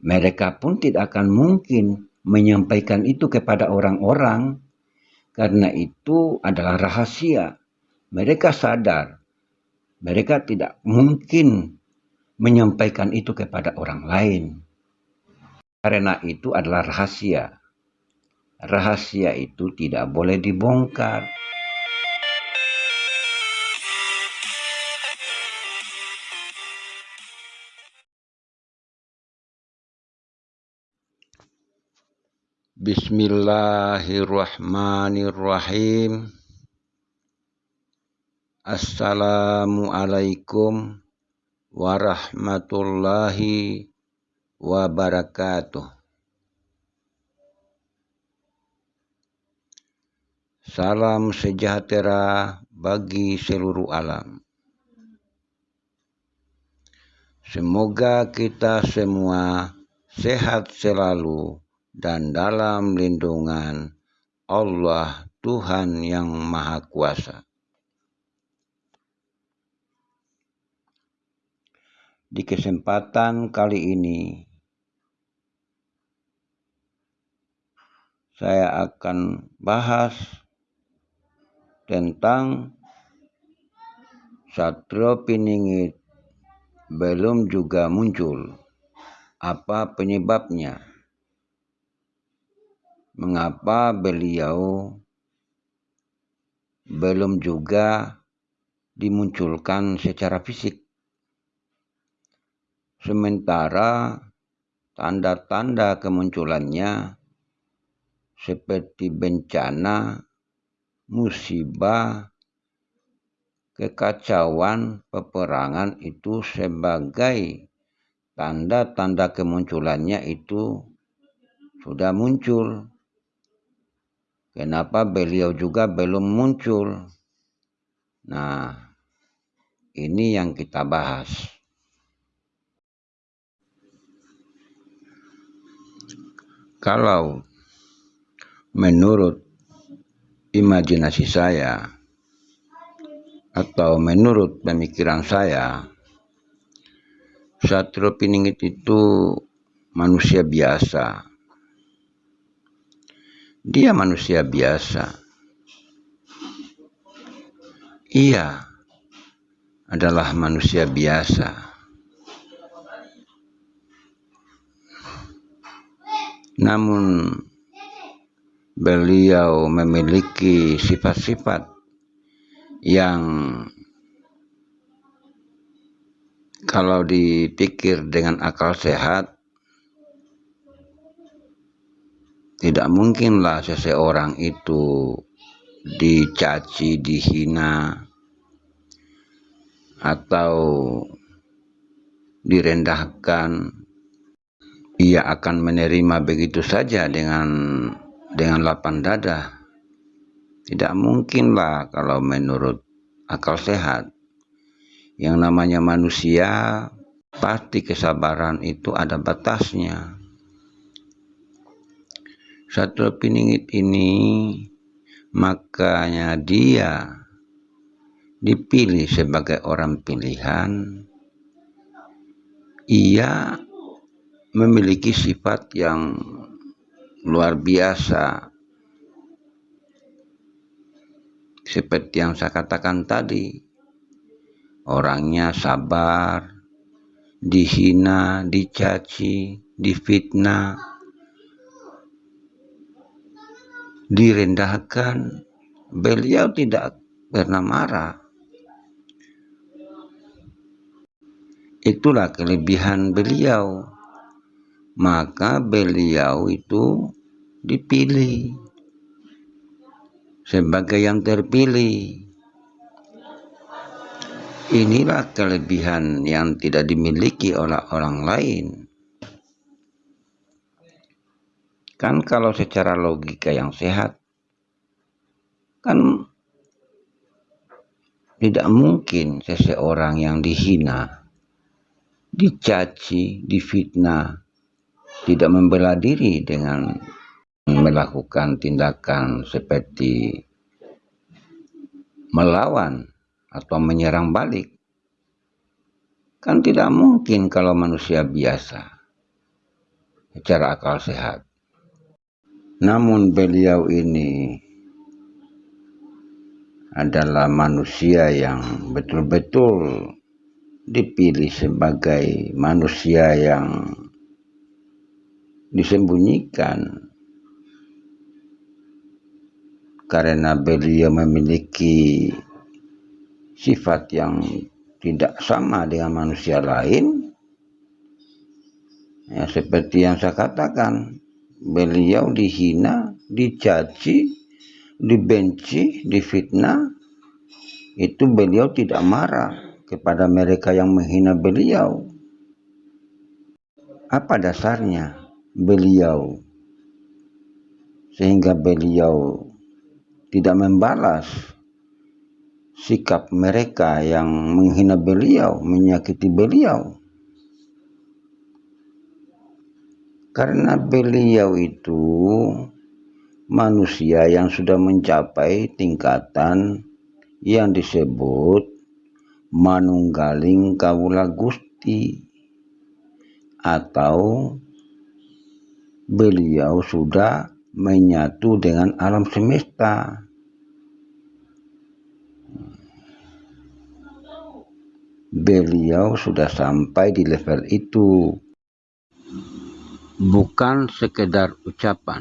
mereka pun tidak akan mungkin menyampaikan itu kepada orang-orang karena itu adalah rahasia. Mereka sadar mereka tidak mungkin menyampaikan itu kepada orang lain. Karena itu adalah rahasia. Rahasia itu tidak boleh dibongkar. Bismillahirrahmanirrahim. Assalamualaikum warahmatullahi wabarakatuh. Salam sejahtera bagi seluruh alam. Semoga kita semua sehat selalu dan dalam lindungan Allah Tuhan yang Maha Kuasa. Di kesempatan kali ini, saya akan bahas tentang Satrio Piningit belum juga muncul. Apa penyebabnya? Mengapa beliau belum juga dimunculkan secara fisik. Sementara tanda-tanda kemunculannya seperti bencana, musibah, kekacauan, peperangan itu sebagai tanda-tanda kemunculannya itu sudah muncul Kenapa beliau juga belum muncul? Nah, ini yang kita bahas. Kalau menurut imajinasi saya atau menurut pemikiran saya, Satrio Piningit itu manusia biasa dia manusia biasa. Ia adalah manusia biasa. Namun beliau memiliki sifat-sifat yang kalau dipikir dengan akal sehat Tidak mungkinlah seseorang itu dicaci, dihina, atau direndahkan. Ia akan menerima begitu saja dengan dengan lapang dada. Tidak mungkinlah kalau menurut akal sehat. Yang namanya manusia pasti kesabaran itu ada batasnya. Satu Piningit ini makanya dia dipilih sebagai orang pilihan. Ia memiliki sifat yang luar biasa. Seperti yang saya katakan tadi orangnya sabar dihina dicaci difitnah direndahkan, beliau tidak pernah marah. Itulah kelebihan beliau. Maka beliau itu dipilih sebagai yang terpilih. Inilah kelebihan yang tidak dimiliki oleh orang lain. Kan kalau secara logika yang sehat, kan tidak mungkin seseorang yang dihina, dicaci, difitnah, tidak membela diri dengan melakukan tindakan seperti melawan atau menyerang balik. Kan tidak mungkin kalau manusia biasa. secara akal sehat. Namun beliau ini adalah manusia yang betul-betul dipilih sebagai manusia yang disembunyikan. Karena beliau memiliki sifat yang tidak sama dengan manusia lain ya seperti yang saya katakan beliau dihina dicaci dibenci difitnah. Itu beliau tidak marah kepada mereka yang menghina beliau. Apa dasarnya beliau? Sehingga beliau tidak membalas sikap mereka yang menghina beliau, menyakiti beliau. Karena beliau itu manusia yang sudah mencapai tingkatan yang disebut manunggaling kawula gusti atau beliau sudah menyatu dengan alam semesta. Beliau sudah sampai di level itu. Bukan sekedar ucapan.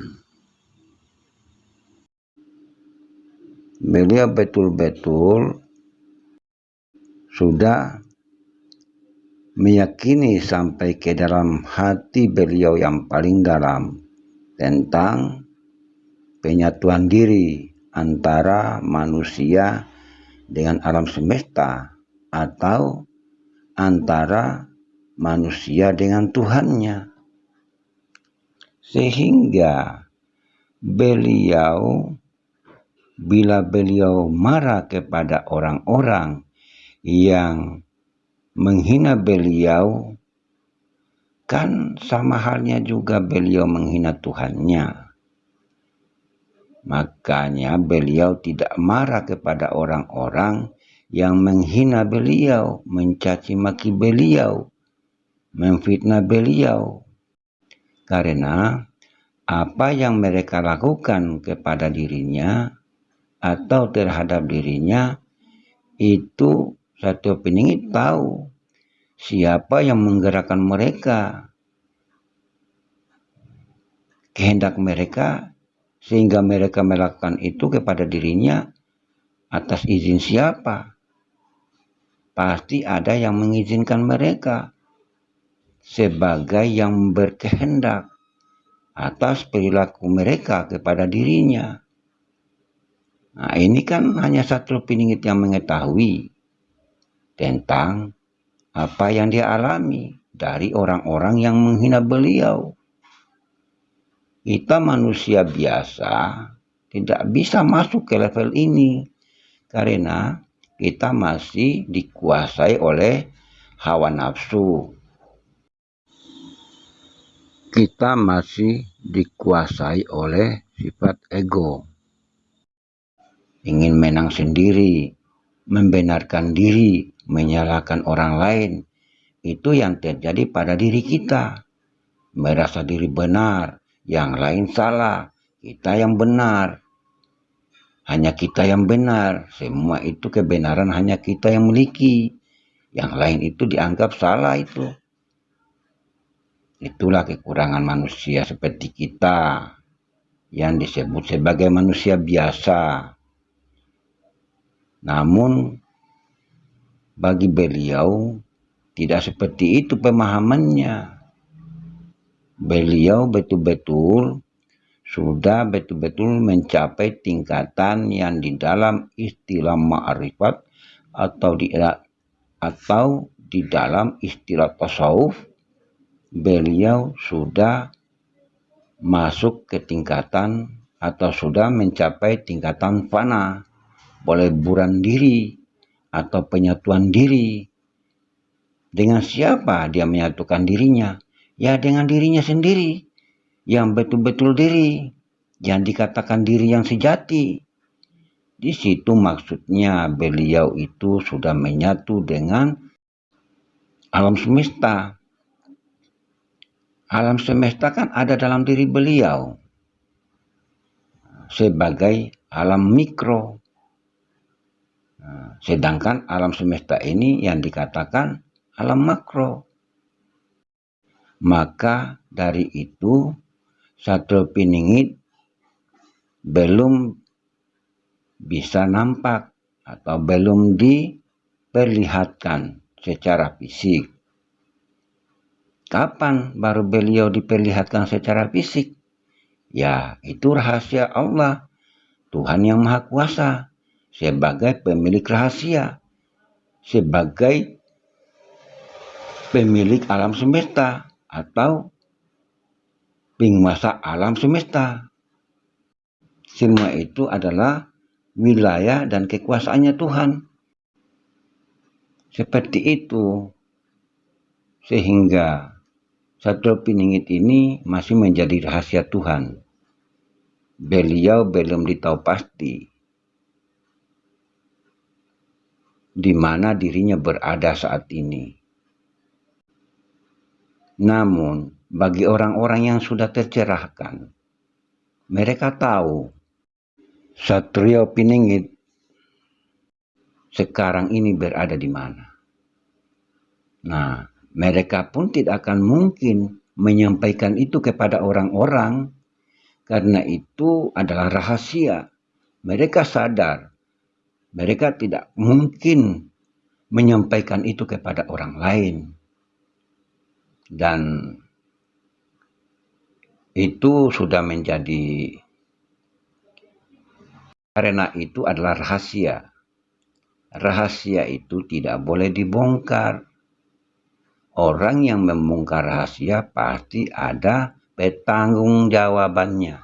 Beliau betul-betul sudah meyakini sampai ke dalam hati beliau yang paling dalam tentang penyatuan diri antara manusia dengan alam semesta atau antara manusia dengan Tuhannya. Sehingga beliau bila beliau marah kepada orang-orang yang menghina beliau Kan sama halnya juga beliau menghina Tuhannya. Makanya beliau tidak marah kepada orang-orang yang menghina beliau, mencaci maki beliau, memfitnah beliau. Karena apa yang mereka lakukan kepada dirinya atau terhadap dirinya itu satu peningit tahu siapa yang menggerakkan mereka? Kehendak mereka sehingga mereka melakukan itu kepada dirinya atas izin siapa? Pasti ada yang mengizinkan mereka sebagai yang berkehendak atas perilaku mereka kepada dirinya. Nah, ini kan hanya satu piningit yang mengetahui tentang apa yang dia alami dari orang-orang yang menghina beliau. Kita manusia biasa tidak bisa masuk ke level ini karena kita masih dikuasai oleh hawa nafsu. Kita masih dikuasai oleh sifat ego. Ingin menang sendiri, membenarkan diri, menyalahkan orang lain, itu yang terjadi pada diri kita. Merasa diri benar, yang lain salah, kita yang benar. Hanya kita yang benar, semua itu kebenaran hanya kita yang miliki. Yang lain itu dianggap salah itu. Itulah kekurangan manusia seperti kita yang disebut sebagai manusia biasa. Namun bagi beliau tidak seperti itu pemahamannya. Beliau betul-betul sudah betul-betul mencapai tingkatan yang di dalam istilah ma'rifat atau di atau di dalam istilah tasawuf beliau sudah masuk ke tingkatan atau sudah mencapai tingkatan fana boleh buran diri atau penyatuan diri. Dengan siapa dia menyatukan dirinya? Ya dengan dirinya sendiri, yang betul-betul diri, yang dikatakan diri yang sejati. Di situ maksudnya beliau itu sudah menyatu dengan alam semesta. Alam semesta kan ada dalam diri beliau sebagai alam mikro. Sedangkan alam semesta ini yang dikatakan alam makro. Maka dari itu satu piningit belum bisa nampak atau belum diperlihatkan secara fisik. Kapan baru beliau diperlihatkan secara fisik? Ya, itu rahasia Allah, Tuhan yang Maha Kuasa, sebagai pemilik rahasia, sebagai pemilik alam semesta atau penguasa alam semesta. Semua itu adalah wilayah dan kekuasaannya Tuhan. Seperti itu, sehingga satu Piningit ini masih menjadi rahasia Tuhan. Beliau belum ditahu pasti di mana dirinya berada saat ini. Namun, bagi orang-orang yang sudah tercerahkan, mereka tahu Satrio Piningit sekarang ini berada di mana. Nah, mereka pun tidak akan mungkin menyampaikan itu kepada orang-orang karena itu adalah rahasia. Mereka sadar mereka tidak mungkin menyampaikan itu kepada orang lain. Dan itu sudah menjadi karena itu adalah rahasia. Rahasia itu tidak boleh dibongkar orang yang membongkar rahasia pasti ada petanggung jawabannya.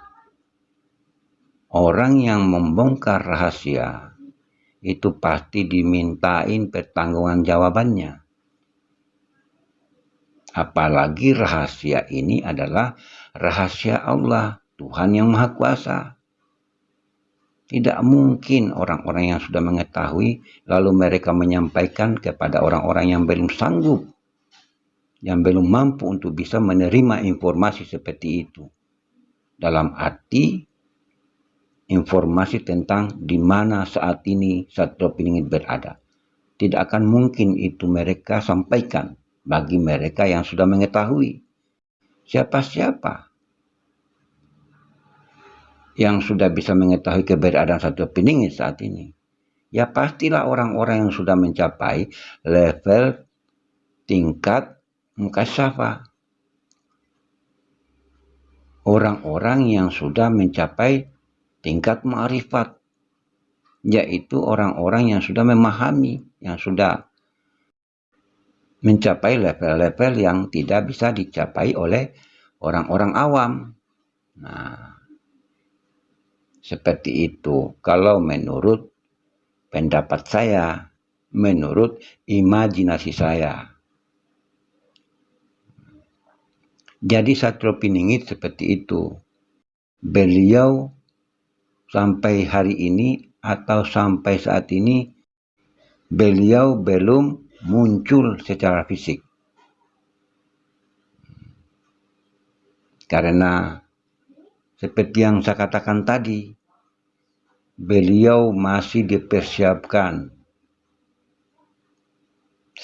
Orang yang membongkar rahasia itu pasti dimintain pertanggungan jawabannya. Apalagi rahasia ini adalah rahasia Allah, Tuhan yang Maha Kuasa. Tidak mungkin orang-orang yang sudah mengetahui lalu mereka menyampaikan kepada orang-orang yang belum sanggup yang belum mampu untuk bisa menerima informasi seperti itu. Dalam arti informasi tentang di mana saat ini Satrio Piningit berada. Tidak akan mungkin itu mereka sampaikan bagi mereka yang sudah mengetahui. Siapa-siapa yang sudah bisa mengetahui keberadaan Satrio Piningit saat ini. Ya pastilah orang-orang yang sudah mencapai level tingkat mukasyafah. Orang-orang yang sudah mencapai tingkat ma'rifat, yaitu orang-orang yang sudah memahami, yang sudah mencapai level-level yang tidak bisa dicapai oleh orang-orang awam. Nah, seperti itu. Kalau menurut pendapat saya, menurut imajinasi saya. Jadi Satrio Piningit seperti itu. Beliau sampai hari ini atau sampai saat ini beliau belum muncul secara fisik. Karena seperti yang saya katakan tadi, beliau masih dipersiapkan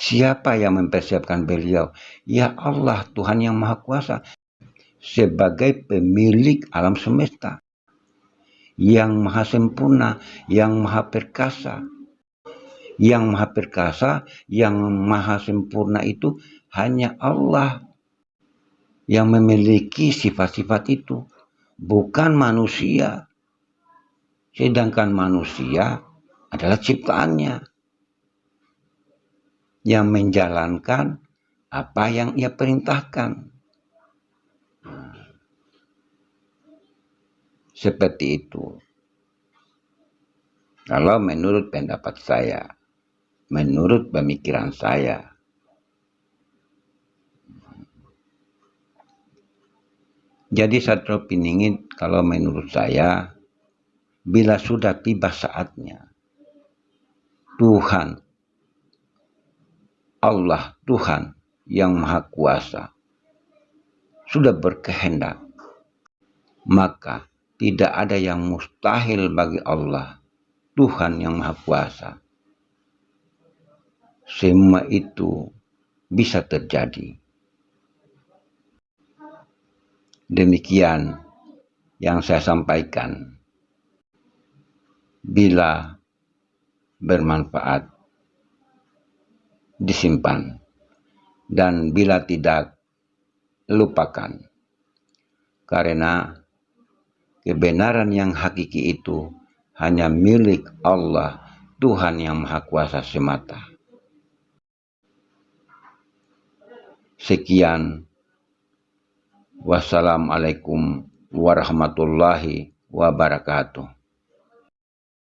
Siapa yang mempersiapkan beliau? Ya Allah, Tuhan yang Maha Kuasa. Sebagai pemilik alam semesta. Yang maha sempurna, yang maha perkasa. Yang maha perkasa, yang maha sempurna itu hanya Allah yang memiliki sifat-sifat itu. Bukan manusia. Sedangkan manusia adalah ciptaannya yang menjalankan apa yang ia perintahkan. Seperti itu. Kalau menurut pendapat saya, menurut pemikiran saya, jadi satu piningit kalau menurut saya, bila sudah tiba saatnya, Tuhan Allah Tuhan yang Maha Kuasa sudah berkehendak, maka tidak ada yang mustahil bagi Allah, Tuhan yang Maha Kuasa. Semua itu bisa terjadi. Demikian yang saya sampaikan. Bila bermanfaat, disimpan. Dan bila tidak, lupakan. Karena kebenaran yang hakiki itu hanya milik Allah, Tuhan yang Maha Kuasa semata. Sekian Wassalamualaikum warahmatullahi wabarakatuh.